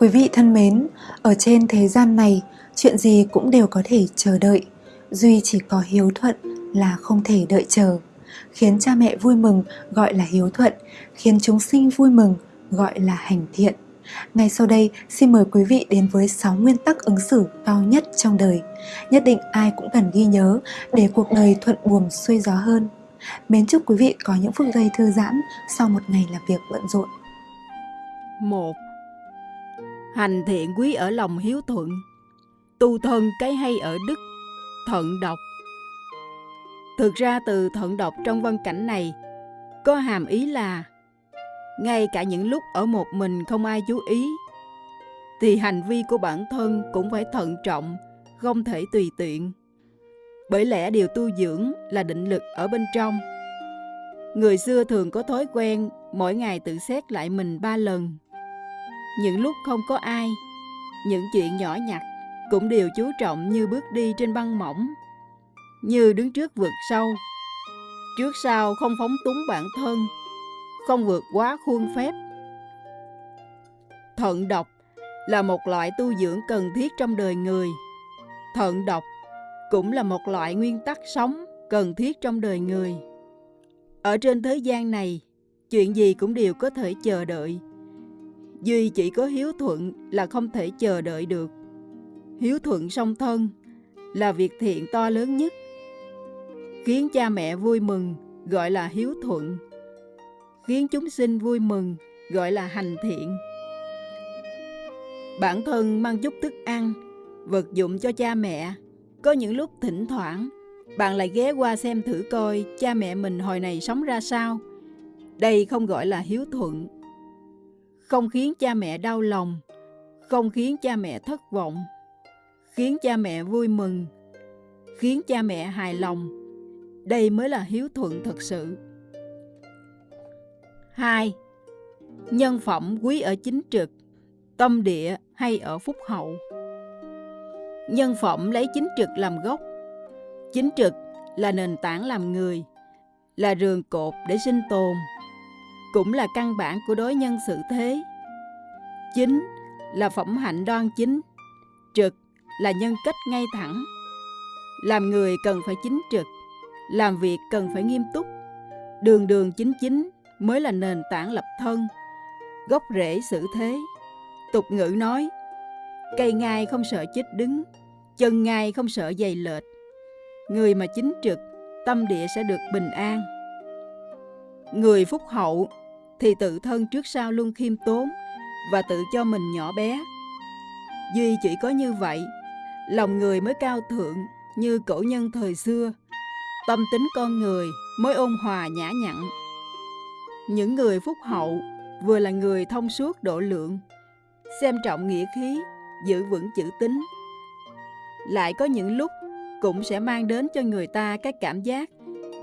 Quý vị thân mến, ở trên thế gian này, chuyện gì cũng đều có thể chờ đợi, duy chỉ có hiếu thuận là không thể đợi chờ. Khiến cha mẹ vui mừng gọi là hiếu thuận, khiến chúng sinh vui mừng gọi là hành thiện. Ngay sau đây, xin mời quý vị đến với 6 nguyên tắc ứng xử cao nhất trong đời. Nhất định ai cũng cần ghi nhớ để cuộc đời thuận buồm xuôi gió hơn. Mến chúc quý vị có những phút giây thư giãn sau một ngày làm việc bận rộn. 1. Hành thiện quý ở lòng hiếu thuận, tu thân cái hay ở đức, thận độc. Thực ra từ thận độc trong văn cảnh này có hàm ý là ngay cả những lúc ở một mình không ai chú ý thì hành vi của bản thân cũng phải thận trọng, không thể tùy tiện. Bởi lẽ điều tu dưỡng là định lực ở bên trong. Người xưa thường có thói quen mỗi ngày tự xét lại mình ba lần. Những lúc không có ai, những chuyện nhỏ nhặt cũng đều chú trọng như bước đi trên băng mỏng, như đứng trước vực sâu. Trước sau không phóng túng bản thân, không vượt quá khuôn phép. Thận độc là một loại tu dưỡng cần thiết trong đời người. Thận độc cũng là một loại nguyên tắc sống cần thiết trong đời người. Ở trên thế gian này, chuyện gì cũng đều có thể chờ đợi. Duy chỉ có hiếu thuận là không thể chờ đợi được. Hiếu thuận song thân là việc thiện to lớn nhất. Khiến cha mẹ vui mừng gọi là hiếu thuận. Khiến chúng sinh vui mừng gọi là hành thiện. Bản thân mang chút thức ăn, vật dụng cho cha mẹ. Có những lúc thỉnh thoảng, bạn lại ghé qua xem thử coi cha mẹ mình hồi này sống ra sao. Đây không gọi là hiếu thuận. Không khiến cha mẹ đau lòng, không khiến cha mẹ thất vọng, khiến cha mẹ vui mừng, khiến cha mẹ hài lòng. Đây mới là hiếu thuận thật sự. 2. Nhân phẩm quý ở chính trực, tâm địa hay ở phúc hậu. Nhân phẩm lấy chính trực làm gốc. Chính trực là nền tảng làm người, là rường cột để sinh tồn, cũng là căn bản của đối nhân xử thế. Chính là phẩm hạnh đoan chính, trực là nhân cách ngay thẳng. Làm người cần phải chính trực, làm việc cần phải nghiêm túc, đường đường chính chính mới là nền tảng lập thân, gốc rễ xử thế. Tục ngữ nói, cây ngai không sợ chết đứng, chân ngai không sợ dày lệch. Người mà chính trực, tâm địa sẽ được bình an. Người phúc hậu thì tự thân trước sau luôn khiêm tốn và tự cho mình nhỏ bé. Duy chỉ có như vậy, lòng người mới cao thượng như cổ nhân thời xưa, tâm tính con người mới ôn hòa nhã nhặn. Những người phúc hậu vừa là người thông suốt độ lượng, xem trọng nghĩa khí, giữ vững chữ tín. Lại có những lúc cũng sẽ mang đến cho người ta các cảm giác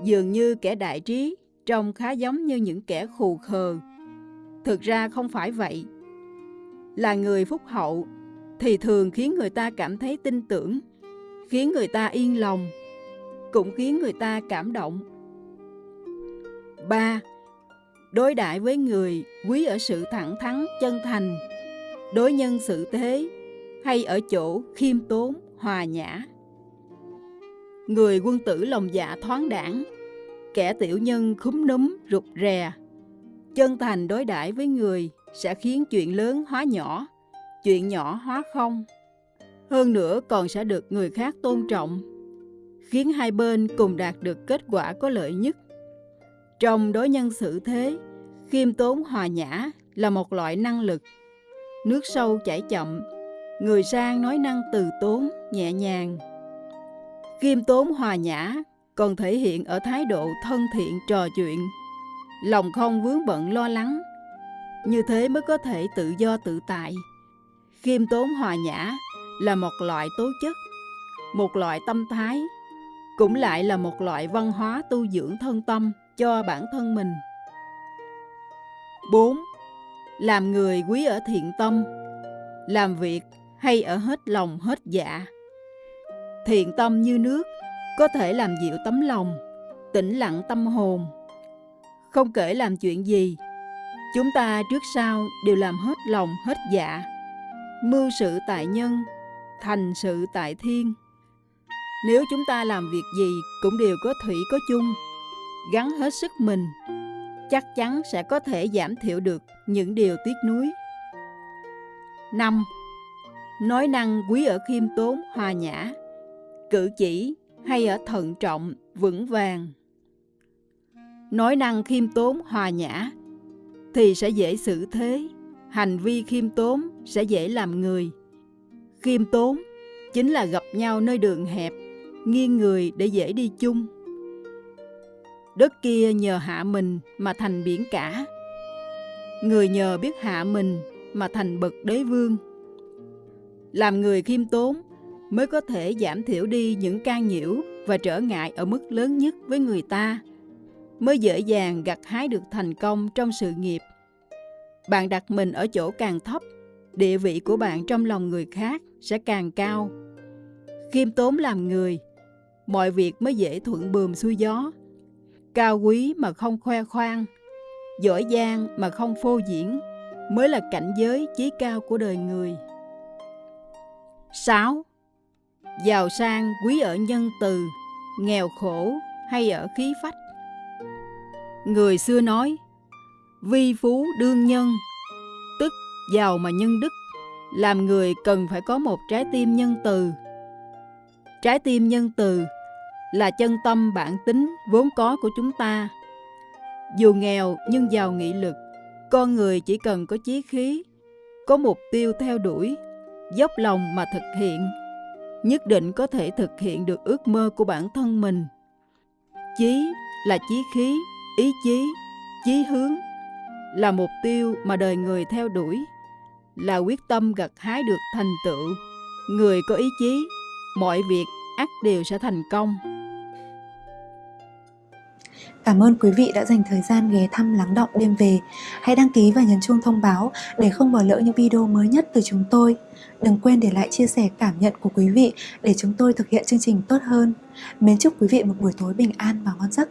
dường như kẻ đại trí trông khá giống như những kẻ khù khờ. Thực ra không phải vậy. Là người phúc hậu thì thường khiến người ta cảm thấy tin tưởng, khiến người ta yên lòng, cũng khiến người ta cảm động. 3 đối đãi với người quý ở sự thẳng thắn chân thành đối nhân xử thế hay ở chỗ khiêm tốn hòa nhã người quân tử lòng dạ thoáng đảng kẻ tiểu nhân khúm núm rụt rè chân thành đối đãi với người sẽ khiến chuyện lớn hóa nhỏ chuyện nhỏ hóa không hơn nữa còn sẽ được người khác tôn trọng khiến hai bên cùng đạt được kết quả có lợi nhất trong đối nhân xử thế, khiêm tốn hòa nhã là một loại năng lực. Nước sâu chảy chậm, người sang nói năng từ tốn, nhẹ nhàng. Khiêm tốn hòa nhã còn thể hiện ở thái độ thân thiện trò chuyện, lòng không vướng bận lo lắng. Như thế mới có thể tự do tự tại. Khiêm tốn hòa nhã là một loại tố chất, một loại tâm thái, cũng lại là một loại văn hóa tu dưỡng thân tâm cho bản thân mình. 4. Làm người quý ở thiện tâm, làm việc hay ở hết lòng hết dạ. Thiện tâm như nước, có thể làm dịu tấm lòng, tĩnh lặng tâm hồn. Không kể làm chuyện gì, chúng ta trước sau đều làm hết lòng hết dạ. mưu sự tại nhân, thành sự tại thiên. Nếu chúng ta làm việc gì cũng đều có thủy có chung, gắn hết sức mình, chắc chắn sẽ có thể giảm thiểu được những điều tiếc nuối. 5. Nói năng quý ở khiêm tốn, hòa nhã, cử chỉ hay ở thận trọng, vững vàng. Nói năng khiêm tốn, hòa nhã thì sẽ dễ xử thế, hành vi khiêm tốn sẽ dễ làm người. Khiêm tốn chính là gặp nhau nơi đường hẹp, nghiêng người để dễ đi chung. Đất kia nhờ hạ mình mà thành biển cả. Người nhờ biết hạ mình mà thành bậc đế vương. Làm người khiêm tốn mới có thể giảm thiểu đi những can nhiễu và trở ngại ở mức lớn nhất với người ta, mới dễ dàng gặt hái được thành công trong sự nghiệp. Bạn đặt mình ở chỗ càng thấp, địa vị của bạn trong lòng người khác sẽ càng cao. Khiêm tốn làm người, mọi việc mới dễ thuận bườm xuôi gió. Cao quý mà không khoe khoang, giỏi giang mà không phô diễn, mới là cảnh giới chí cao của đời người. 6. Giàu sang quý ở nhân từ, nghèo khổ hay ở khí phách. Người xưa nói, vi phú đương nhân, tức giàu mà nhân đức, làm người cần phải có một trái tim nhân từ. Trái tim nhân từ là chân tâm bản tính vốn có của chúng ta. Dù nghèo nhưng giàu nghị lực, con người chỉ cần có chí khí, có mục tiêu theo đuổi, dốc lòng mà thực hiện, nhất định có thể thực hiện được ước mơ của bản thân mình. Chí là chí khí, ý chí, chí hướng, là mục tiêu mà đời người theo đuổi, là quyết tâm gặt hái được thành tựu. Người có ý chí, mọi việc ắt đều sẽ thành công. Cảm ơn quý vị đã dành thời gian ghé thăm lắng động đêm về. Hãy đăng ký và nhấn chuông thông báo để không bỏ lỡ những video mới nhất từ chúng tôi. Đừng quên để lại chia sẻ cảm nhận của quý vị để chúng tôi thực hiện chương trình tốt hơn. Mến chúc quý vị một buổi tối bình an và ngon giấc.